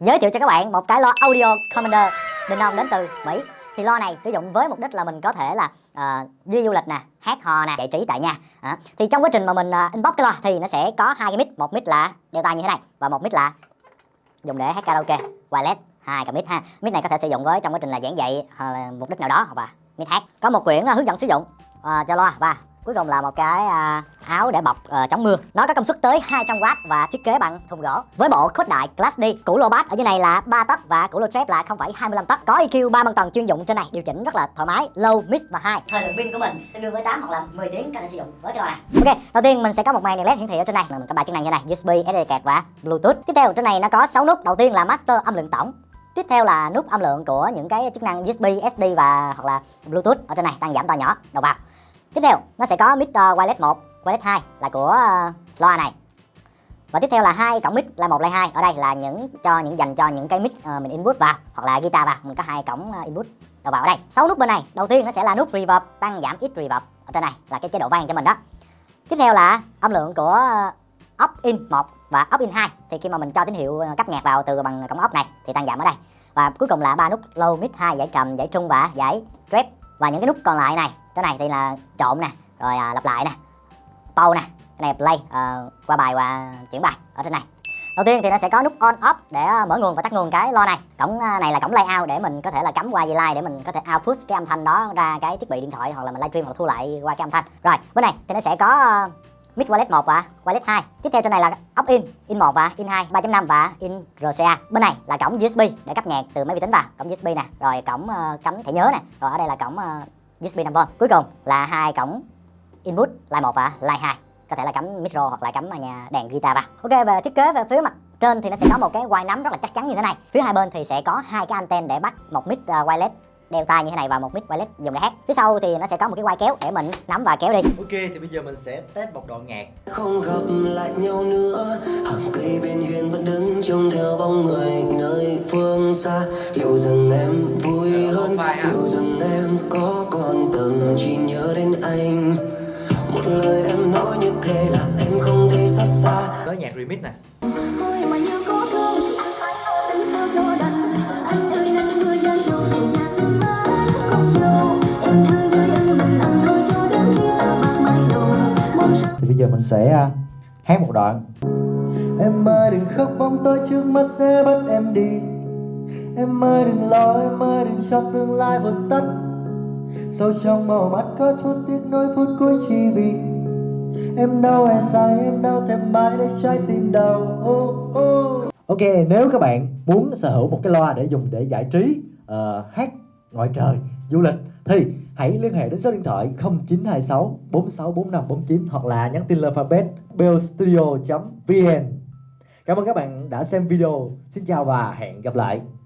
giới thiệu cho các bạn một cái loa audio commander đình ông đến từ mỹ. Thì loa này sử dụng với mục đích là mình có thể là uh, đi du lịch nè hát hò nè giải trí tại nhà. À, thì trong quá trình mà mình uh, inbox cái loa thì nó sẽ có hai cái mic một mic là đeo tai như thế này và một mic là dùng để hát karaoke wireless hai cái mic ha. Mic này có thể sử dụng với trong quá trình là giảng dạy uh, mục đích nào đó và mic hát. Có một quyển uh, hướng dẫn sử dụng uh, cho loa và cuối cùng là một cái à, áo để bọc uh, chống mưa. Nó có công suất tới 200W và thiết kế bằng thùng gỗ. Với bộ khuếch đại Class D củ lô bass ở dưới này là 3 tấc và củ lô trap là 0,25 tấc. Có EQ 3 băng tầng chuyên dụng trên này điều chỉnh rất là thoải mái low mid và high. Thời lượng pin của mình tương đương với 8 hoặc là 10 tiếng có thể sử dụng với cái này ok đầu tiên mình sẽ có một màn đèn led hiển thị ở trên này. Mình có ba chức năng như này USB SD card và Bluetooth. Tiếp theo trên này nó có 6 nút. Đầu tiên là master âm lượng tổng. Tiếp theo là nút âm lượng của những cái chức năng USB, SD và hoặc là Bluetooth ở trên này tăng giảm to nhỏ. Đầu vào. Tiếp theo nó sẽ có mic uh, wireless 1, wireless 2 là của uh, loa này. Và tiếp theo là hai cổng mic là một lại hai. Ở đây là những cho những dành cho những cái mic uh, mình input vào hoặc là guitar vào, mình có hai cổng uh, input đầu vào ở đây. Sáu nút bên này. Đầu tiên nó sẽ là nút reverb tăng giảm ít reverb ở trên này là cái chế độ vang cho mình đó. Tiếp theo là âm lượng của uh, up in 1 và up in 2 thì khi mà mình cho tín hiệu cấp nhạc vào từ bằng cổng up này thì tăng giảm ở đây. Và cuối cùng là ba nút low mid 2 giải trầm, giải trung và giải treble Và những cái nút còn lại này cái này thì là trộn nè rồi à, lặp lại nè. Pau nè cái này play à, qua bài và chuyển bài ở trên này. Đầu tiên thì nó sẽ có nút on off để ờ, mở nguồn và tắt nguồn cái lo này. Cổng ờ, này là cổng layout để mình có thể là cắm qua dây line để mình có thể output cái âm thanh đó ra cái thiết bị điện thoại hoặc là mình livestream hoặc thu lại qua cái âm thanh. Rồi bên này thì nó sẽ có mid mic wireless 1 và wireless 2 tiếp theo trên này là up in in 1 và in 2 3.5 và in RCA bên này là cổng USB để cấp nhạc từ máy vi tính vào cổng USB nè. Rồi cổng uh, cắm thẻ nhớ nè. Rồi ở đây là cổng uh, USB 5V. Cuối cùng là hai cổng input line 1 và line 2. Có thể là cắm micro hoặc là cắm nhà đèn guitar vào. Ok về thiết kế về phía mặt trên thì nó sẽ có một cái quai nắm rất là chắc chắn như thế này. Phía hai bên thì sẽ có hai cái anten để bắt một mic uh, wireless đeo tai như thế này và một mic wireless dùng để hát phía sau thì nó sẽ có một cái quai kéo để mình nắm và kéo đi ok thì bây giờ mình sẽ test một đoạn nhạc không gặp lại nhau nữa hàng cây bên hiên vẫn đứng trông theo bóng người nơi phương xa liệu rằng em vui hơn liệu rằng em có thế là em không thể xa xa. Tới nhạc remix nè. Thì bây giờ mình sẽ à, hát một đoạn. Em ơi đừng khóc bóng tối trước mắt sẽ bắt em đi. Em ơi đừng lo, em ơi đừng cho tương lai vượt tắt. Sâu trong màu mắt có chút tiếc nỗi phút cuối chỉ vì Em đau hay sai, em đau thèm mãi để trái tim đau oh, oh. Ok, nếu các bạn muốn sở hữu một cái loa để dùng để giải trí, uh, hát ngoài trời, du lịch thì hãy liên hệ đến số điện thoại 0926 464549 hoặc là nhắn tin lên fanpage bellstudio.vn Cảm ơn các bạn đã xem video. Xin chào và hẹn gặp lại.